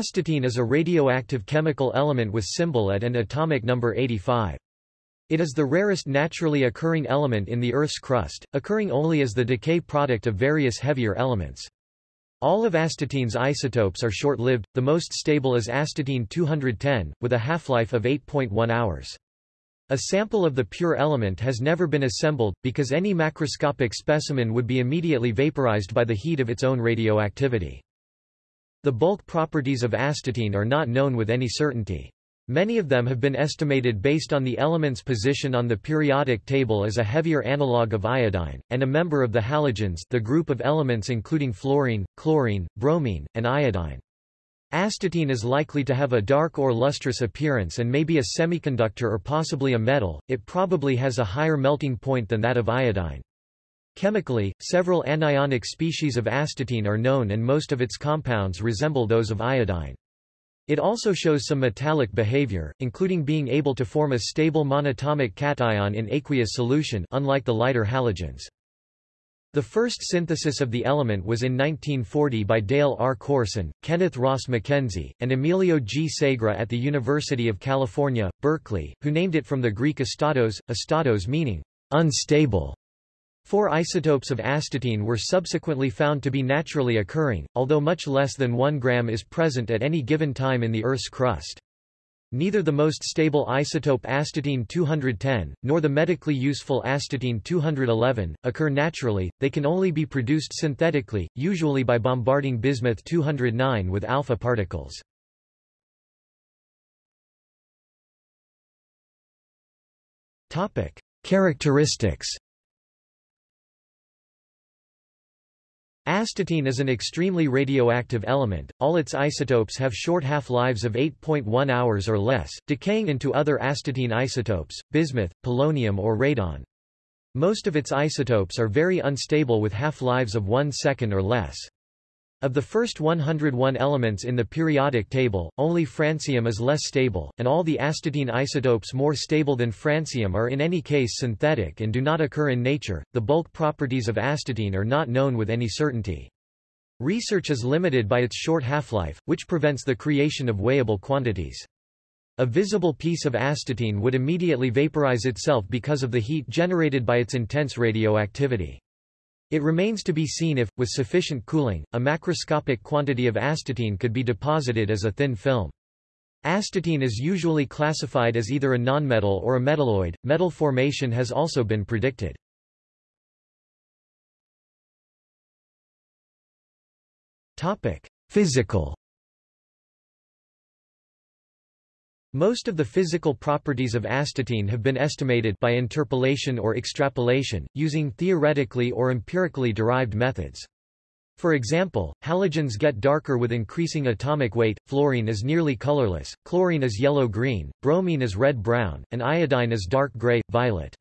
Astatine is a radioactive chemical element with symbol at and atomic number 85. It is the rarest naturally occurring element in the Earth's crust, occurring only as the decay product of various heavier elements. All of astatine's isotopes are short-lived, the most stable is astatine-210, with a half-life of 8.1 hours. A sample of the pure element has never been assembled, because any macroscopic specimen would be immediately vaporized by the heat of its own radioactivity. The bulk properties of astatine are not known with any certainty. Many of them have been estimated based on the element's position on the periodic table as a heavier analogue of iodine, and a member of the halogens the group of elements including fluorine, chlorine, bromine, and iodine. Astatine is likely to have a dark or lustrous appearance and may be a semiconductor or possibly a metal, it probably has a higher melting point than that of iodine. Chemically, several anionic species of astatine are known and most of its compounds resemble those of iodine. It also shows some metallic behavior, including being able to form a stable monatomic cation in aqueous solution unlike the lighter halogens. The first synthesis of the element was in 1940 by Dale R. Corson, Kenneth Ross Mackenzie, and Emilio G. Segre at the University of California, Berkeley, who named it from the Greek astatos, astatos meaning unstable. Four isotopes of astatine were subsequently found to be naturally occurring, although much less than 1 gram is present at any given time in the Earth's crust. Neither the most stable isotope astatine-210, nor the medically useful astatine-211, occur naturally, they can only be produced synthetically, usually by bombarding bismuth-209 with alpha particles. Characteristics Astatine is an extremely radioactive element, all its isotopes have short half-lives of 8.1 hours or less, decaying into other astatine isotopes, bismuth, polonium or radon. Most of its isotopes are very unstable with half-lives of 1 second or less. Of the first 101 elements in the periodic table, only francium is less stable, and all the astatine isotopes more stable than francium are in any case synthetic and do not occur in nature. The bulk properties of astatine are not known with any certainty. Research is limited by its short half-life, which prevents the creation of weighable quantities. A visible piece of astatine would immediately vaporize itself because of the heat generated by its intense radioactivity. It remains to be seen if, with sufficient cooling, a macroscopic quantity of astatine could be deposited as a thin film. Astatine is usually classified as either a nonmetal or a metalloid. Metal formation has also been predicted. Topic: Physical Most of the physical properties of astatine have been estimated by interpolation or extrapolation, using theoretically or empirically derived methods. For example, halogens get darker with increasing atomic weight, fluorine is nearly colorless, chlorine is yellow-green, bromine is red-brown, and iodine is dark gray, violet.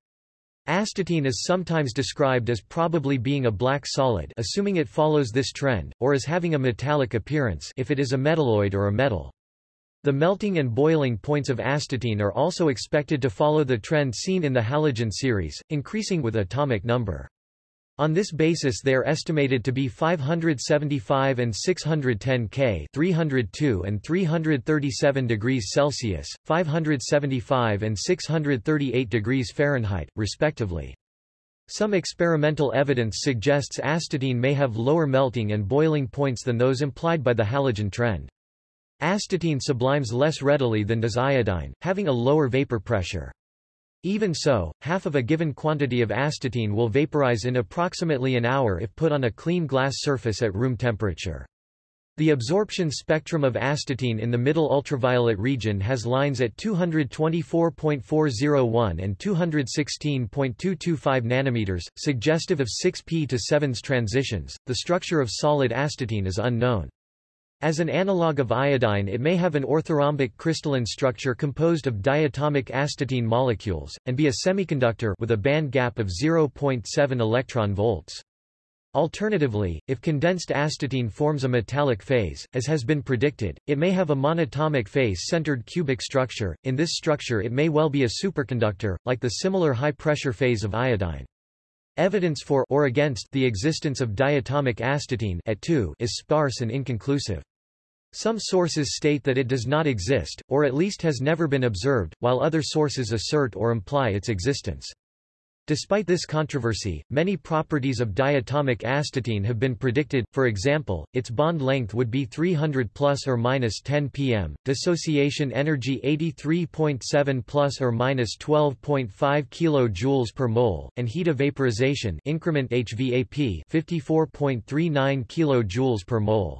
Astatine is sometimes described as probably being a black solid assuming it follows this trend, or as having a metallic appearance if it is a metalloid or a metal. The melting and boiling points of astatine are also expected to follow the trend seen in the halogen series, increasing with atomic number. On this basis they are estimated to be 575 and 610 K 302 and 337 degrees Celsius, 575 and 638 degrees Fahrenheit, respectively. Some experimental evidence suggests astatine may have lower melting and boiling points than those implied by the halogen trend. Astatine sublimes less readily than does iodine, having a lower vapor pressure. Even so, half of a given quantity of astatine will vaporize in approximately an hour if put on a clean glass surface at room temperature. The absorption spectrum of astatine in the middle ultraviolet region has lines at 224.401 and 216.225 nanometers, suggestive of 6p to 7s transitions. The structure of solid astatine is unknown. As an analogue of iodine it may have an orthorhombic crystalline structure composed of diatomic astatine molecules, and be a semiconductor with a band gap of 0.7 electron volts. Alternatively, if condensed astatine forms a metallic phase, as has been predicted, it may have a monatomic face-centered cubic structure. In this structure it may well be a superconductor, like the similar high-pressure phase of iodine. Evidence for or against the existence of diatomic astatine at 2 is sparse and inconclusive. Some sources state that it does not exist, or at least has never been observed, while other sources assert or imply its existence. Despite this controversy, many properties of diatomic astatine have been predicted, for example, its bond length would be 300 plus or minus 10 pm, dissociation energy 83.7 plus or minus 12.5 kJ per mole, and heat of vaporization increment HVAP 54.39 kJ per mole.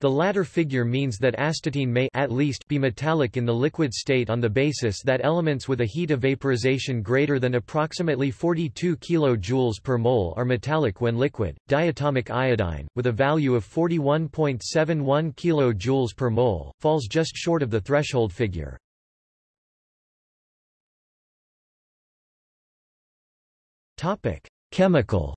The latter figure means that astatine may at least be metallic in the liquid state on the basis that elements with a heat of vaporization greater than approximately 42 kJ per mole are metallic when liquid. Diatomic iodine, with a value of 41.71 kJ per mole, falls just short of the threshold figure. Topic: Chemical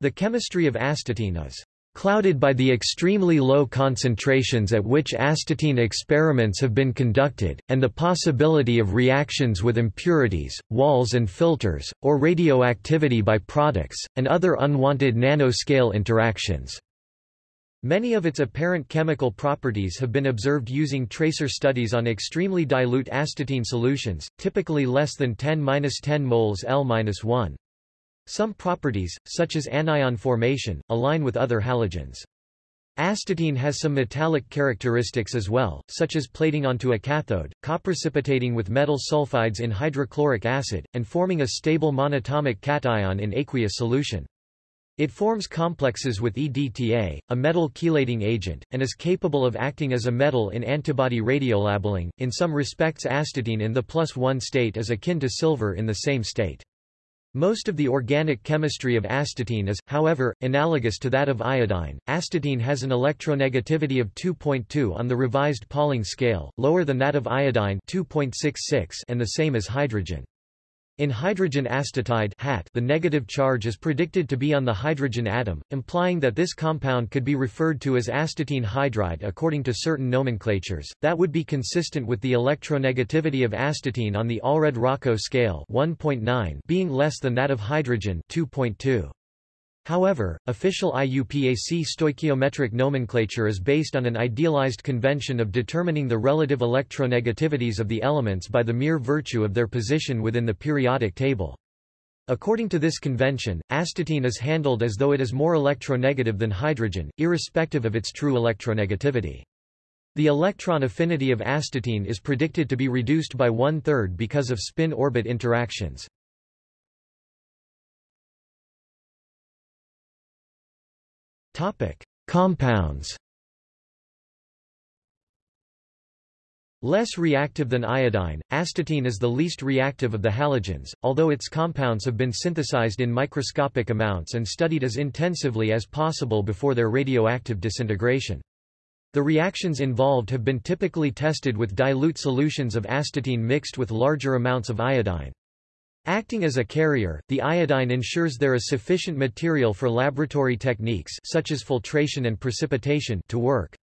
The chemistry of astatine is clouded by the extremely low concentrations at which astatine experiments have been conducted, and the possibility of reactions with impurities, walls and filters, or radioactivity by products, and other unwanted nanoscale interactions. Many of its apparent chemical properties have been observed using tracer studies on extremely dilute astatine solutions, typically less than 10-10 moles L-1. Some properties, such as anion formation, align with other halogens. Astatine has some metallic characteristics as well, such as plating onto a cathode, coprecipitating with metal sulfides in hydrochloric acid, and forming a stable monatomic cation in aqueous solution. It forms complexes with EDTA, a metal chelating agent, and is capable of acting as a metal in antibody radiolabeling. In some respects astatine in the plus one state is akin to silver in the same state. Most of the organic chemistry of astatine is, however, analogous to that of iodine. Astatine has an electronegativity of 2.2 on the revised Pauling scale, lower than that of iodine 2.66 and the same as hydrogen. In hydrogen astatide HAT, the negative charge is predicted to be on the hydrogen atom, implying that this compound could be referred to as astatine hydride according to certain nomenclatures. That would be consistent with the electronegativity of astatine on the Allred-Rochow scale 1.9 being less than that of hydrogen 2.2. However, official IUPAC stoichiometric nomenclature is based on an idealized convention of determining the relative electronegativities of the elements by the mere virtue of their position within the periodic table. According to this convention, astatine is handled as though it is more electronegative than hydrogen, irrespective of its true electronegativity. The electron affinity of astatine is predicted to be reduced by one-third because of spin-orbit interactions. Topic: Compounds. Less reactive than iodine, astatine is the least reactive of the halogens, although its compounds have been synthesized in microscopic amounts and studied as intensively as possible before their radioactive disintegration. The reactions involved have been typically tested with dilute solutions of astatine mixed with larger amounts of iodine. Acting as a carrier, the iodine ensures there is sufficient material for laboratory techniques such as filtration and precipitation to work.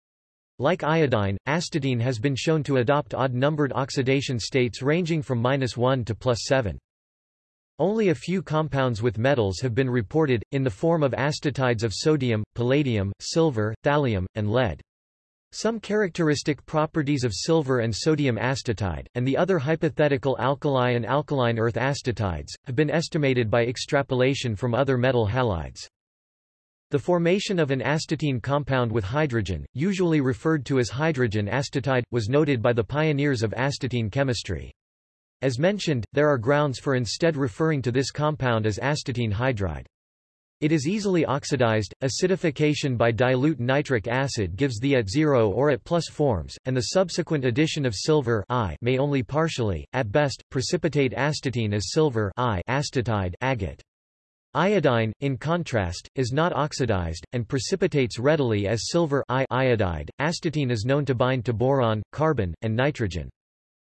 Like iodine, astatine has been shown to adopt odd-numbered oxidation states ranging from -1 to +7. Only a few compounds with metals have been reported, in the form of astatides of sodium, palladium, silver, thallium, and lead. Some characteristic properties of silver and sodium astatide, and the other hypothetical alkali and alkaline earth astatides, have been estimated by extrapolation from other metal halides. The formation of an astatine compound with hydrogen, usually referred to as hydrogen astatide, was noted by the pioneers of astatine chemistry. As mentioned, there are grounds for instead referring to this compound as astatine hydride. It is easily oxidized, acidification by dilute nitric acid gives the at zero or at plus forms, and the subsequent addition of silver I may only partially, at best, precipitate astatine as silver I astatide agate. Iodine, in contrast, is not oxidized, and precipitates readily as silver I iodide. Astatine is known to bind to boron, carbon, and nitrogen.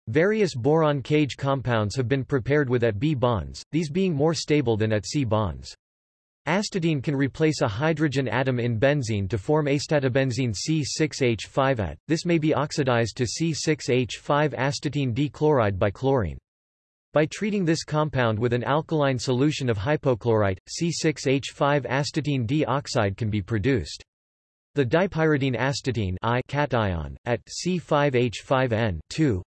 Various boron cage compounds have been prepared with at B bonds, these being more stable than at C bonds. Astatine can replace a hydrogen atom in benzene to form astatobenzene C6H5at. This may be oxidized to C6H5 astatine D-chloride by chlorine. By treating this compound with an alkaline solution of hypochlorite, C6H5 astatine dioxide can be produced. The dipyridine astatine I cation, at C5H5N 2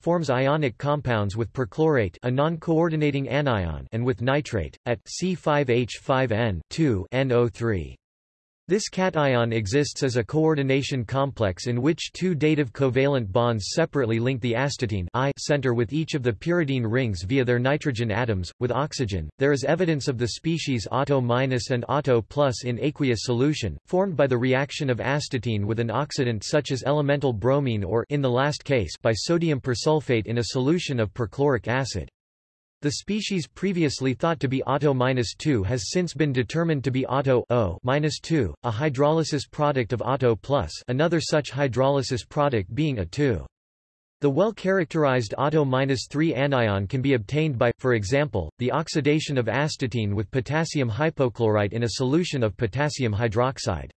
forms ionic compounds with perchlorate a non-coordinating anion and with nitrate, at C5H5N NO3. This cation exists as a coordination complex in which two dative covalent bonds separately link the astatine I center with each of the pyridine rings via their nitrogen atoms. With oxygen, there is evidence of the species Auto- and plus in aqueous solution, formed by the reaction of astatine with an oxidant such as elemental bromine or in the last case by sodium persulfate in a solution of perchloric acid. The species previously thought to be Auto-2 has since been determined to be Auto-2, a hydrolysis product of Auto+, another such hydrolysis product being a 2. The well-characterized Auto-3 anion can be obtained by, for example, the oxidation of astatine with potassium hypochlorite in a solution of potassium hydroxide.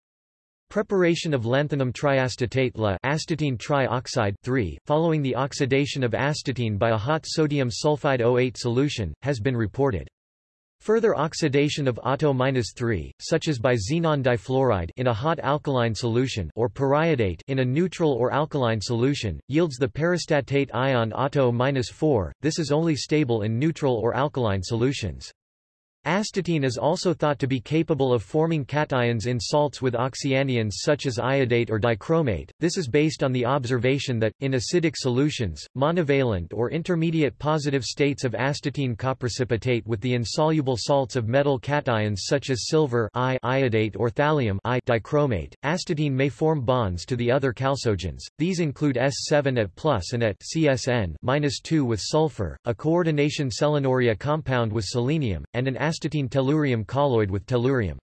Preparation of lanthanum triastatate La astatine trioxide 3, following the oxidation of astatine by a hot sodium sulfide O8 solution, has been reported. Further oxidation of Auto-3, such as by xenon difluoride in a hot alkaline solution or periodate in a neutral or alkaline solution, yields the perastatate ion Auto-4. This is only stable in neutral or alkaline solutions. Astatine is also thought to be capable of forming cations in salts with oxyanions such as iodate or dichromate. This is based on the observation that, in acidic solutions, monovalent or intermediate positive states of astatine coprecipitate with the insoluble salts of metal cations such as silver I iodate or thallium I dichromate. Astatine may form bonds to the other chalcogens. These include S7 at plus and at CSN 2 with sulfur, a coordination selenourea compound with selenium, and an astatine tellurium colloid with tellurium.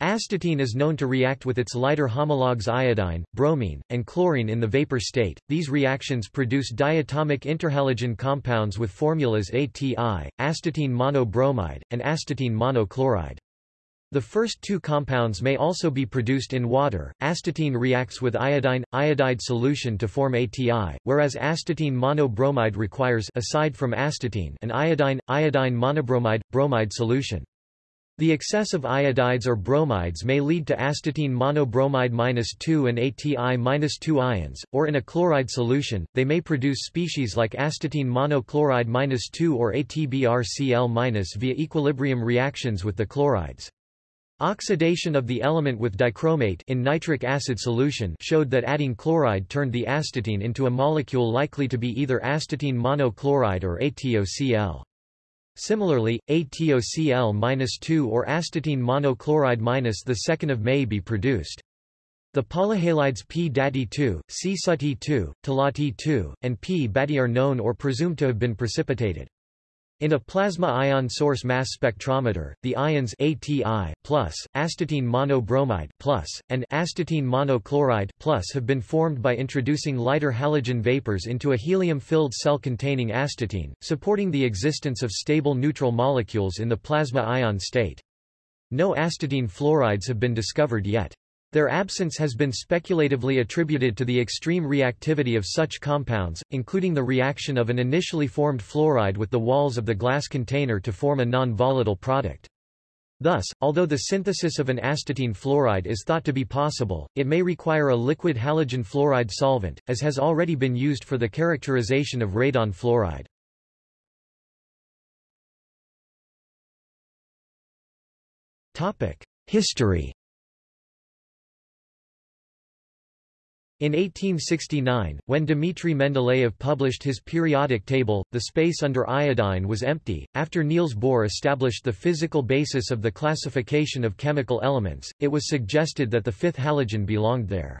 Astatine is known to react with its lighter homologues iodine, bromine, and chlorine in the vapor state. These reactions produce diatomic interhalogen compounds with formulas ATI, astatine monobromide, and astatine monochloride. The first two compounds may also be produced in water. Astatine reacts with iodine iodide solution to form ATI, whereas astatine monobromide requires aside from astatine an iodine iodine monobromide bromide solution. The excess of iodides or bromides may lead to astatine monobromide 2 and ATI 2 ions, or in a chloride solution, they may produce species like astatine monochloride 2 or ATBrCl- via equilibrium reactions with the chlorides. Oxidation of the element with dichromate in nitric acid solution showed that adding chloride turned the astatine into a molecule likely to be either astatine monochloride or ATOCl. Similarly, ATOCl-2 or astatine monochloride- the 2nd of May be produced. The polyhalides P-DATI2, C-SUT-E2, TALA-T2, and P-BATI are known or presumed to have been precipitated. In a plasma ion source mass spectrometer, the ions ATI+, astatine monobromide plus, and astatine monochloride plus have been formed by introducing lighter halogen vapors into a helium-filled cell containing astatine, supporting the existence of stable neutral molecules in the plasma ion state. No astatine fluorides have been discovered yet. Their absence has been speculatively attributed to the extreme reactivity of such compounds, including the reaction of an initially formed fluoride with the walls of the glass container to form a non-volatile product. Thus, although the synthesis of an astatine fluoride is thought to be possible, it may require a liquid halogen fluoride solvent, as has already been used for the characterization of radon fluoride. History In 1869, when Dmitry Mendeleev published his periodic table, the space under iodine was empty. After Niels Bohr established the physical basis of the classification of chemical elements, it was suggested that the fifth halogen belonged there.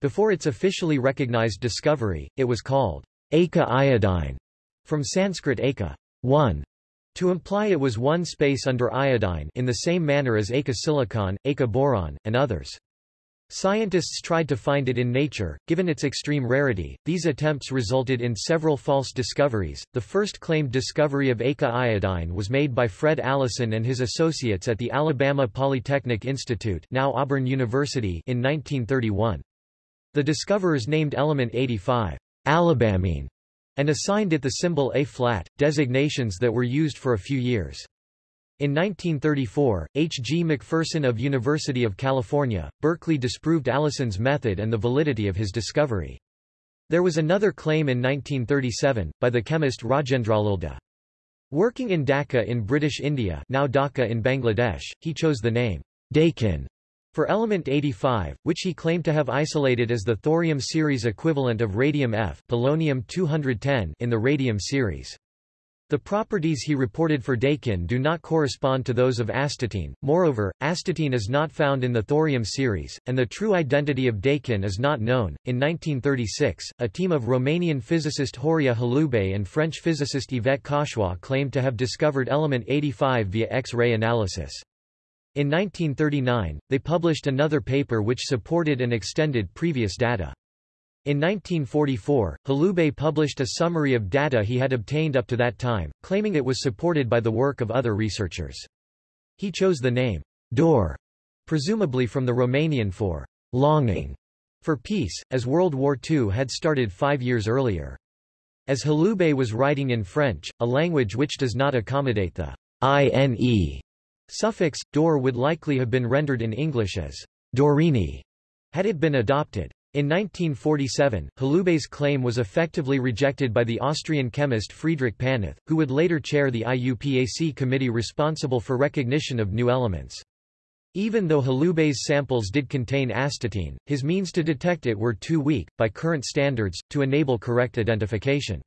Before its officially recognized discovery, it was called Eka iodine, from Sanskrit eka, one, to imply it was one space under iodine in the same manner as Eka silicon, Eka boron, and others. Scientists tried to find it in nature, given its extreme rarity. These attempts resulted in several false discoveries. The first claimed discovery of Eka iodine was made by Fred Allison and his associates at the Alabama Polytechnic Institute, now Auburn University, in 1931. The discoverers named element 85 Alabamine and assigned it the symbol A-flat, designations that were used for a few years. In 1934, H. G. McPherson of University of California, Berkeley disproved Allison's method and the validity of his discovery. There was another claim in 1937, by the chemist Rajendralal Dea. Working in Dhaka in British India now Dhaka in Bangladesh, he chose the name Dakin for element 85, which he claimed to have isolated as the thorium series equivalent of radium F polonium 210 in the radium series. The properties he reported for Dakin do not correspond to those of astatine, moreover, astatine is not found in the thorium series, and the true identity of Dakin is not known. In 1936, a team of Romanian physicist Horia Hulubei and French physicist Yvette Cauchois claimed to have discovered element 85 via X-ray analysis. In 1939, they published another paper which supported and extended previous data. In 1944, Hulubei published a summary of data he had obtained up to that time, claiming it was supported by the work of other researchers. He chose the name Dor, presumably from the Romanian for longing for peace, as World War II had started five years earlier. As Hulubei was writing in French, a language which does not accommodate the ine suffix, dor would likely have been rendered in English as dorine, had it been adopted. In 1947, Hulubei's claim was effectively rejected by the Austrian chemist Friedrich Paneth, who would later chair the IUPAC committee responsible for recognition of new elements. Even though Hulubei's samples did contain astatine, his means to detect it were too weak, by current standards, to enable correct identification.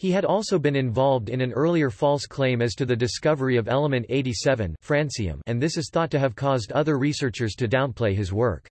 He had also been involved in an earlier false claim as to the discovery of element 87 francium and this is thought to have caused other researchers to downplay his work.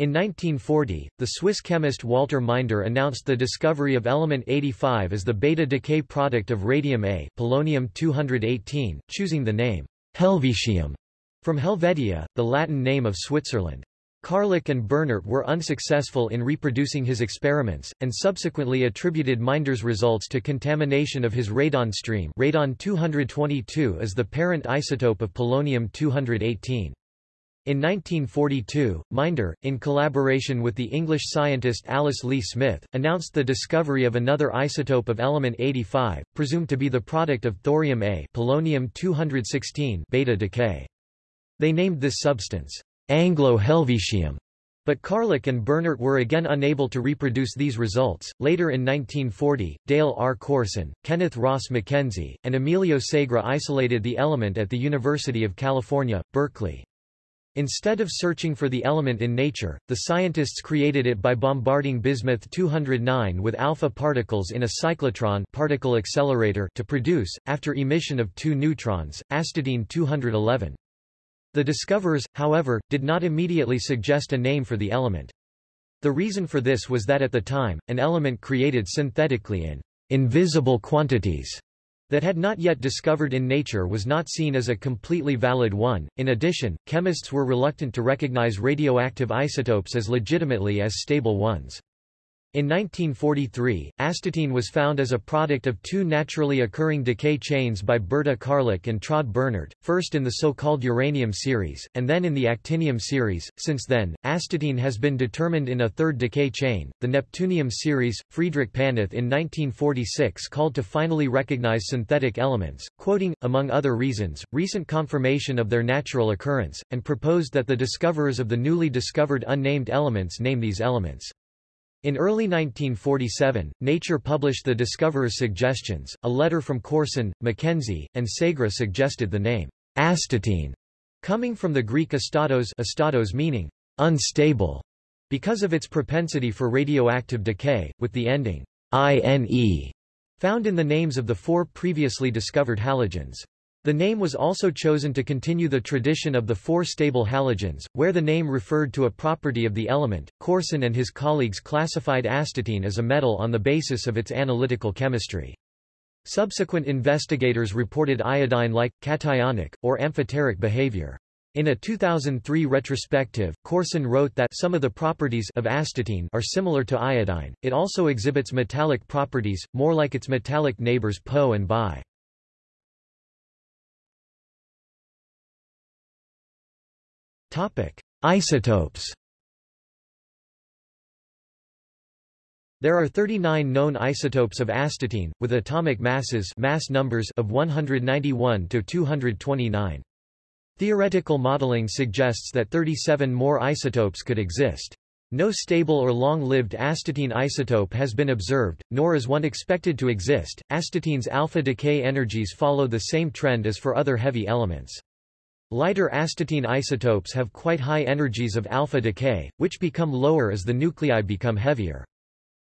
In 1940, the Swiss chemist Walter Minder announced the discovery of element 85 as the beta decay product of radium A polonium-218, choosing the name Helvetium from Helvetia, the Latin name of Switzerland. Karlik and Bernert were unsuccessful in reproducing his experiments, and subsequently attributed Minder's results to contamination of his radon stream radon-222 is the parent isotope of polonium-218. In 1942, Minder, in collaboration with the English scientist Alice Leigh Smith, announced the discovery of another isotope of element 85, presumed to be the product of thorium A polonium-216 beta decay. They named this substance Anglo-Helvetium. But Karlik and Bernert were again unable to reproduce these results. Later in 1940, Dale R. Corson, Kenneth Ross Mackenzie, and Emilio Segre isolated the element at the University of California, Berkeley. Instead of searching for the element in nature, the scientists created it by bombarding bismuth-209 with alpha particles in a cyclotron particle accelerator to produce, after emission of two neutrons, astatine-211. The discoverers, however, did not immediately suggest a name for the element. The reason for this was that at the time, an element created synthetically in invisible quantities that had not yet discovered in nature was not seen as a completely valid one. In addition, chemists were reluctant to recognize radioactive isotopes as legitimately as stable ones. In 1943, astatine was found as a product of two naturally occurring decay chains by Berta Karlik and Traude Bernert, first in the so-called uranium series, and then in the actinium series. Since then, astatine has been determined in a third decay chain, the neptunium series. Friedrich Paneth in 1946 called to finally recognize synthetic elements, quoting, among other reasons, recent confirmation of their natural occurrence, and proposed that the discoverers of the newly discovered unnamed elements name these elements. In early 1947, Nature published the discoverer's suggestions. A letter from Corson, Mackenzie, and Segre suggested the name astatine, coming from the Greek astatos, astatos meaning unstable, because of its propensity for radioactive decay, with the ending ine found in the names of the four previously discovered halogens. The name was also chosen to continue the tradition of the four stable halogens, where the name referred to a property of the element. Corson and his colleagues classified astatine as a metal on the basis of its analytical chemistry. Subsequent investigators reported iodine-like, cationic, or amphoteric behavior. In a 2003 retrospective, Corson wrote that some of the properties of astatine are similar to iodine. It also exhibits metallic properties, more like its metallic neighbors Po and Bi. Topic: Isotopes. There are 39 known isotopes of astatine, with atomic masses mass numbers of 191 to 229. Theoretical modeling suggests that 37 more isotopes could exist. No stable or long-lived astatine isotope has been observed, nor is one expected to exist. Astatine's alpha decay energies follow the same trend as for other heavy elements. Lighter astatine isotopes have quite high energies of alpha decay, which become lower as the nuclei become heavier.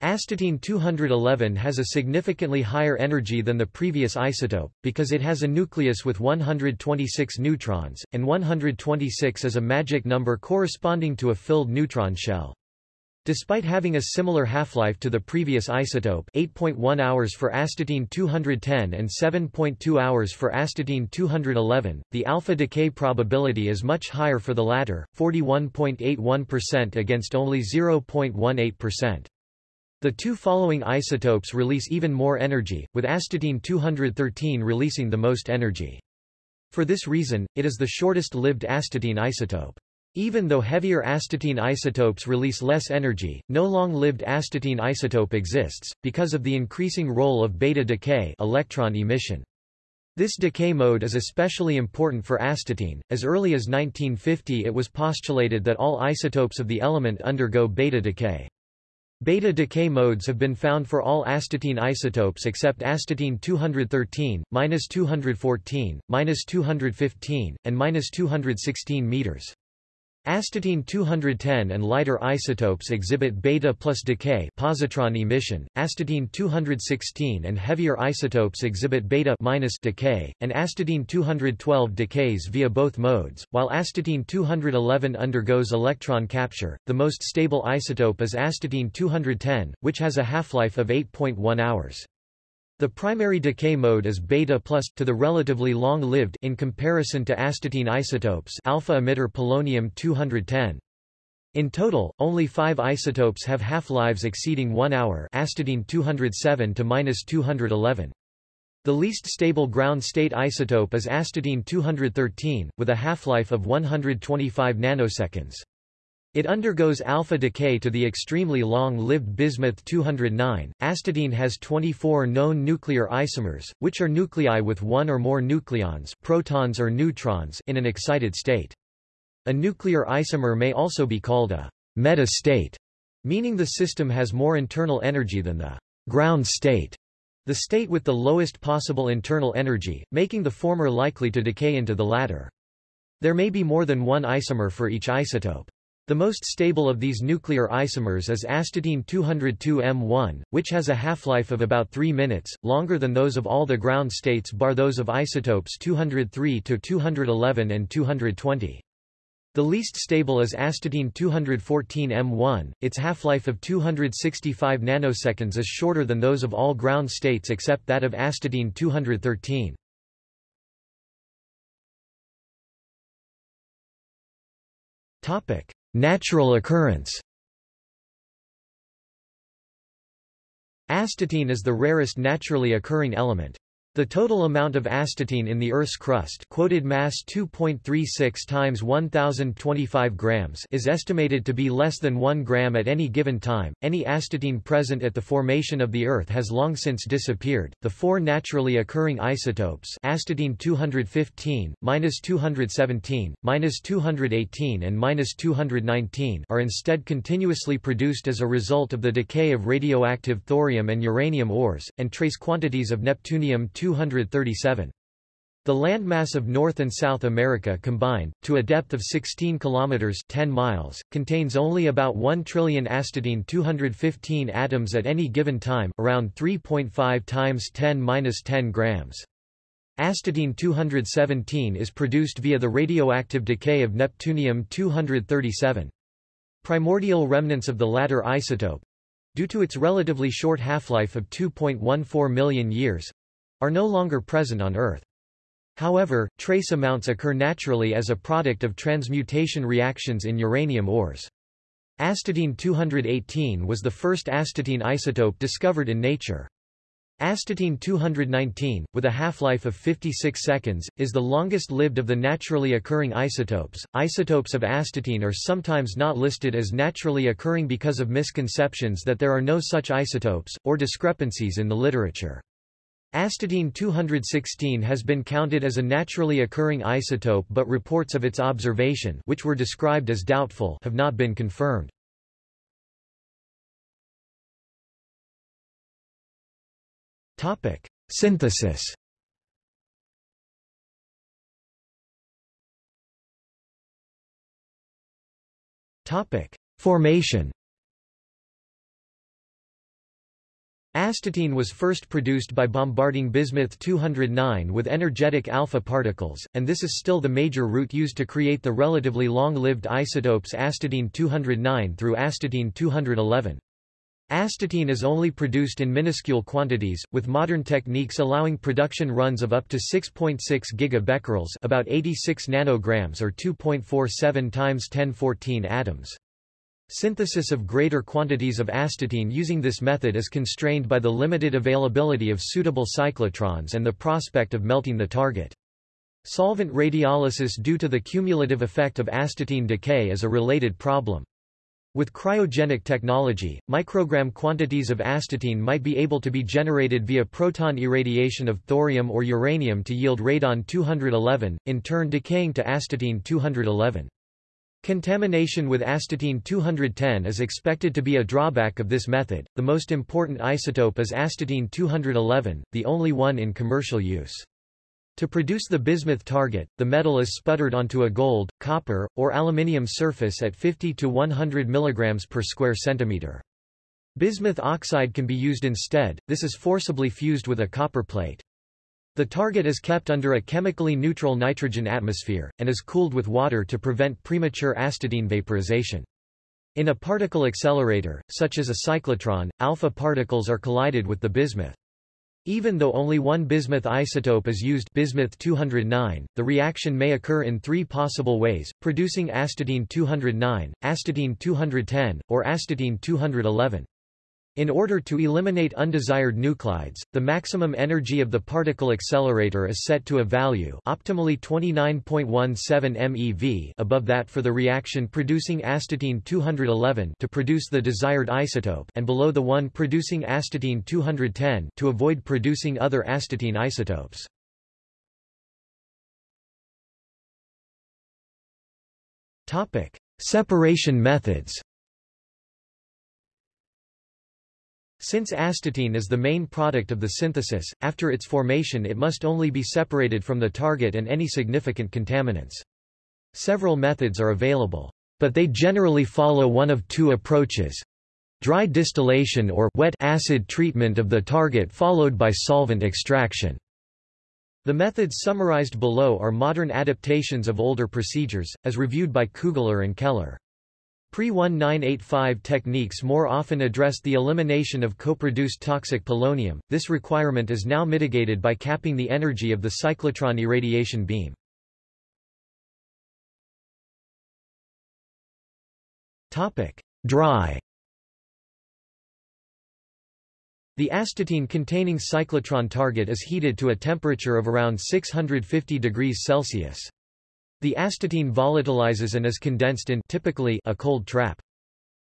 Astatine 211 has a significantly higher energy than the previous isotope, because it has a nucleus with 126 neutrons, and 126 is a magic number corresponding to a filled neutron shell. Despite having a similar half-life to the previous isotope 8.1 hours for astatine 210 and 7.2 hours for astatine 211, the alpha decay probability is much higher for the latter, 41.81% against only 0.18%. The two following isotopes release even more energy, with astatine 213 releasing the most energy. For this reason, it is the shortest-lived astatine isotope. Even though heavier astatine isotopes release less energy, no long-lived astatine isotope exists, because of the increasing role of beta decay electron emission. This decay mode is especially important for astatine. As early as 1950 it was postulated that all isotopes of the element undergo beta decay. Beta decay modes have been found for all astatine isotopes except astatine 213, -214, -215, and -216 meters. Astatine 210 and lighter isotopes exhibit beta plus decay positron emission, astatine 216 and heavier isotopes exhibit beta minus decay, and astatine 212 decays via both modes, while astatine 211 undergoes electron capture. The most stable isotope is astatine 210, which has a half-life of 8.1 hours. The primary decay mode is beta plus, to the relatively long-lived in comparison to astatine isotopes alpha emitter polonium-210. In total, only five isotopes have half-lives exceeding 1 hour astatine 207 to -211. The least stable ground state isotope is astatine 213, with a half-life of 125 nanoseconds. It undergoes alpha decay to the extremely long-lived bismuth-209. Astatine has 24 known nuclear isomers, which are nuclei with one or more nucleons protons or neutrons in an excited state. A nuclear isomer may also be called a meta-state, meaning the system has more internal energy than the ground state, the state with the lowest possible internal energy, making the former likely to decay into the latter. There may be more than one isomer for each isotope. The most stable of these nuclear isomers is astatine 202M1, which has a half-life of about 3 minutes, longer than those of all the ground states bar those of isotopes 203 to 211 and 220. The least stable is astatine 214M1, its half-life of 265 nanoseconds is shorter than those of all ground states except that of astatine 213. Topic: Natural occurrence Astatine is the rarest naturally occurring element. The total amount of astatine in the Earth's crust quoted mass 2.36 times 1025 grams is estimated to be less than 1 gram at any given time. Any astatine present at the formation of the Earth has long since disappeared. The four naturally occurring isotopes astatine 215, -217, -218 and -219 are instead continuously produced as a result of the decay of radioactive thorium and uranium ores, and trace quantities of neptunium 237. The landmass of North and South America combined, to a depth of 16 kilometers 10 miles, contains only about 1 trillion astatine 215 atoms at any given time, around 3.5 times 10^-10 grams. Astatine 217 is produced via the radioactive decay of neptunium 237. Primordial remnants of the latter isotope, due to its relatively short half-life of 2.14 million years, are no longer present on Earth. However, trace amounts occur naturally as a product of transmutation reactions in uranium ores. Astatine 218 was the first astatine isotope discovered in nature. Astatine 219, with a half-life of 56 seconds, is the longest-lived of the naturally occurring isotopes. Isotopes of astatine are sometimes not listed as naturally occurring because of misconceptions that there are no such isotopes, or discrepancies in the literature. Astatine 216 has been counted as a naturally occurring isotope but reports of its observation which were described as doubtful have not been confirmed. Topic: Synthesis. Topic: Formation. Astatine was first produced by bombarding bismuth-209 with energetic alpha particles, and this is still the major route used to create the relatively long-lived isotopes astatine-209 through astatine-211. Astatine is only produced in minuscule quantities, with modern techniques allowing production runs of up to 6.6 gigabecquerels about 86 nanograms or 2.47 times 1014 atoms. Synthesis of greater quantities of astatine using this method is constrained by the limited availability of suitable cyclotrons and the prospect of melting the target. Solvent radiolysis due to the cumulative effect of astatine decay is a related problem. With cryogenic technology, microgram quantities of astatine might be able to be generated via proton irradiation of thorium or uranium to yield radon-211, in turn decaying to astatine-211. Contamination with astatine-210 is expected to be a drawback of this method. The most important isotope is astatine-211, the only one in commercial use. To produce the bismuth target, the metal is sputtered onto a gold, copper, or aluminium surface at 50 to 100 mg per square centimeter. Bismuth oxide can be used instead, this is forcibly fused with a copper plate. The target is kept under a chemically neutral nitrogen atmosphere, and is cooled with water to prevent premature astatine vaporization. In a particle accelerator, such as a cyclotron, alpha particles are collided with the bismuth. Even though only one bismuth isotope is used bismuth 209, the reaction may occur in three possible ways, producing astatine 209, astatine 210, or astatine 211. In order to eliminate undesired nuclides, the maximum energy of the particle accelerator is set to a value optimally 29.17 MeV above that for the reaction producing astatine 211 to produce the desired isotope and below the one producing astatine 210 to avoid producing other astatine isotopes. Topic: Separation methods. Since astatine is the main product of the synthesis, after its formation it must only be separated from the target and any significant contaminants. Several methods are available, but they generally follow one of two approaches. Dry distillation or wet acid treatment of the target followed by solvent extraction. The methods summarized below are modern adaptations of older procedures, as reviewed by Kugler and Keller. Pre-1985 techniques more often addressed the elimination of co-produced toxic polonium, this requirement is now mitigated by capping the energy of the cyclotron irradiation beam. Dry The astatine-containing cyclotron target is heated to a temperature of around 650 degrees Celsius. The astatine volatilizes and is condensed in typically a cold trap.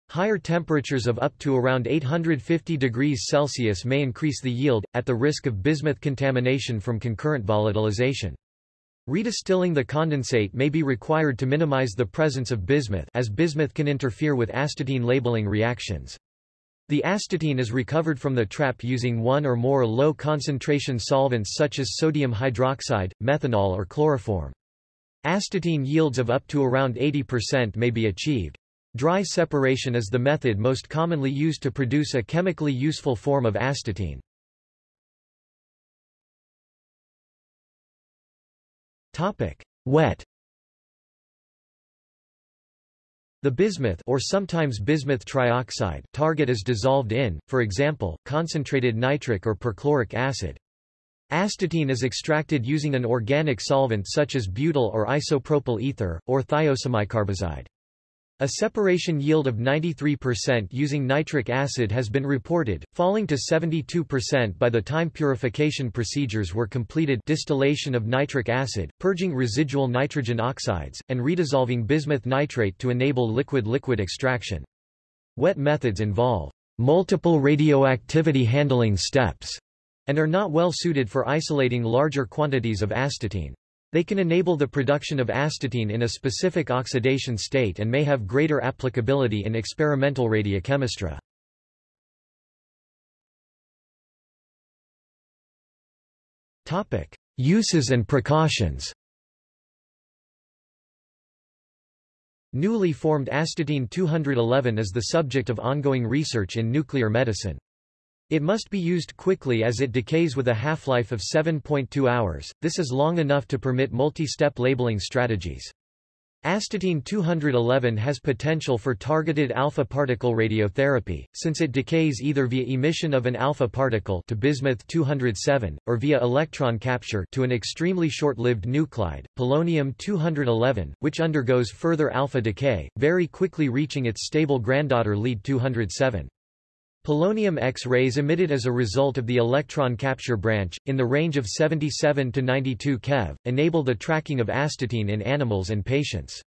Higher temperatures of up to around 850 degrees Celsius may increase the yield, at the risk of bismuth contamination from concurrent volatilization. Redistilling the condensate may be required to minimize the presence of bismuth as bismuth can interfere with astatine labeling reactions. The astatine is recovered from the trap using one or more low-concentration solvents such as sodium hydroxide, methanol or chloroform. Astatine yields of up to around 80% may be achieved. Dry separation is the method most commonly used to produce a chemically useful form of astatine. Topic: Wet The bismuth or sometimes bismuth trioxide target is dissolved in, for example, concentrated nitric or perchloric acid. Astatine is extracted using an organic solvent such as butyl or isopropyl ether, or thiosemicarbazide. A separation yield of 93% using nitric acid has been reported, falling to 72% by the time purification procedures were completed distillation of nitric acid, purging residual nitrogen oxides, and redissolving bismuth nitrate to enable liquid-liquid extraction. Wet methods involve multiple radioactivity handling steps and are not well suited for isolating larger quantities of astatine. They can enable the production of astatine in a specific oxidation state and may have greater applicability in experimental radiochemistry. Uses and precautions Newly formed astatine-211 is the subject of ongoing research in nuclear medicine. It must be used quickly as it decays with a half-life of 7.2 hours, this is long enough to permit multi-step labeling strategies. Astatine-211 has potential for targeted alpha particle radiotherapy, since it decays either via emission of an alpha particle to bismuth-207, or via electron capture to an extremely short-lived nuclide, polonium-211, which undergoes further alpha decay, very quickly reaching its stable granddaughter lead-207. Polonium X-rays emitted as a result of the electron capture branch, in the range of 77 to 92 keV, enable the tracking of astatine in animals and patients.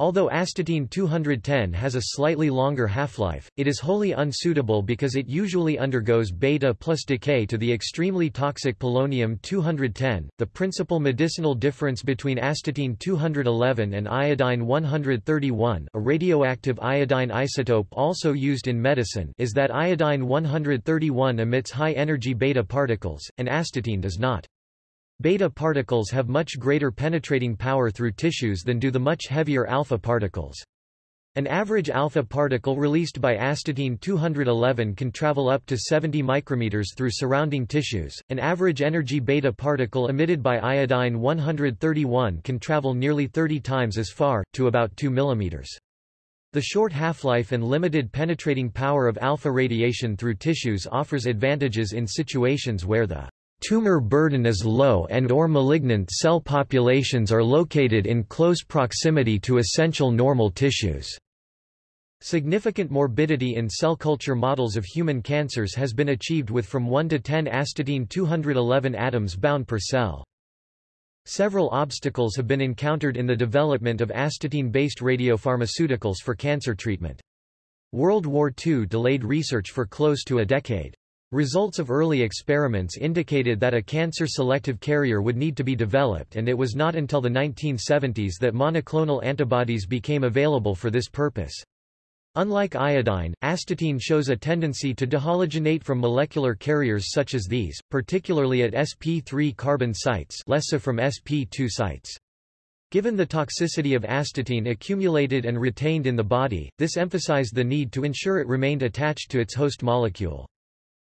Although astatine-210 has a slightly longer half-life, it is wholly unsuitable because it usually undergoes beta plus decay to the extremely toxic polonium-210. The principal medicinal difference between astatine-211 and iodine-131, a radioactive iodine isotope also used in medicine, is that iodine-131 emits high-energy beta particles, and astatine does not. Beta particles have much greater penetrating power through tissues than do the much heavier alpha particles. An average alpha particle released by astatine-211 can travel up to 70 micrometers through surrounding tissues. An average energy beta particle emitted by iodine-131 can travel nearly 30 times as far, to about 2 millimeters. The short half-life and limited penetrating power of alpha radiation through tissues offers advantages in situations where the Tumor burden is low and or malignant cell populations are located in close proximity to essential normal tissues. Significant morbidity in cell culture models of human cancers has been achieved with from 1 to 10 astatine-211 atoms bound per cell. Several obstacles have been encountered in the development of astatine-based radiopharmaceuticals for cancer treatment. World War II delayed research for close to a decade. Results of early experiments indicated that a cancer-selective carrier would need to be developed and it was not until the 1970s that monoclonal antibodies became available for this purpose. Unlike iodine, astatine shows a tendency to dehalogenate from molecular carriers such as these, particularly at sp3 carbon sites less so from sp2 sites. Given the toxicity of astatine accumulated and retained in the body, this emphasized the need to ensure it remained attached to its host molecule.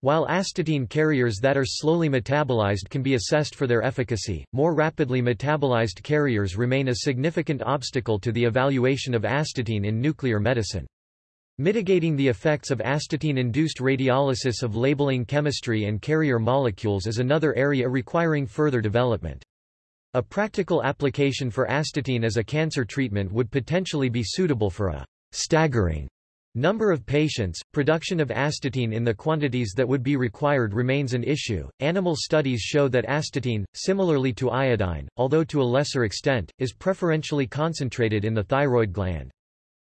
While astatine carriers that are slowly metabolized can be assessed for their efficacy, more rapidly metabolized carriers remain a significant obstacle to the evaluation of astatine in nuclear medicine. Mitigating the effects of astatine-induced radiolysis of labeling chemistry and carrier molecules is another area requiring further development. A practical application for astatine as a cancer treatment would potentially be suitable for a staggering Number of patients, production of astatine in the quantities that would be required remains an issue. Animal studies show that astatine, similarly to iodine, although to a lesser extent, is preferentially concentrated in the thyroid gland.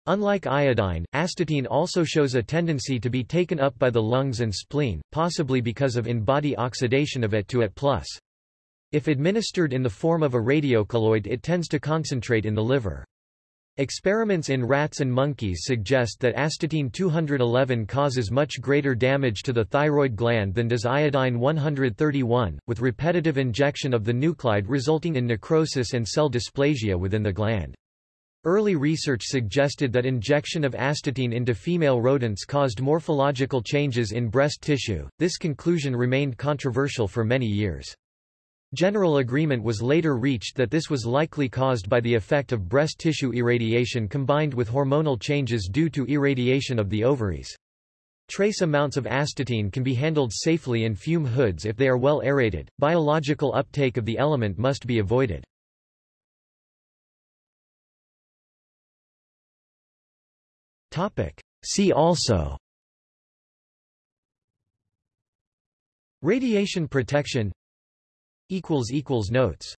Unlike iodine, astatine also shows a tendency to be taken up by the lungs and spleen, possibly because of in-body oxidation of it to At+. if administered in the form of a radiocolloid it tends to concentrate in the liver. Experiments in rats and monkeys suggest that astatine-211 causes much greater damage to the thyroid gland than does iodine-131, with repetitive injection of the nuclide resulting in necrosis and cell dysplasia within the gland. Early research suggested that injection of astatine into female rodents caused morphological changes in breast tissue. This conclusion remained controversial for many years. General agreement was later reached that this was likely caused by the effect of breast tissue irradiation combined with hormonal changes due to irradiation of the ovaries. Trace amounts of astatine can be handled safely in fume hoods if they are well aerated. Biological uptake of the element must be avoided. Topic: See also Radiation protection Notes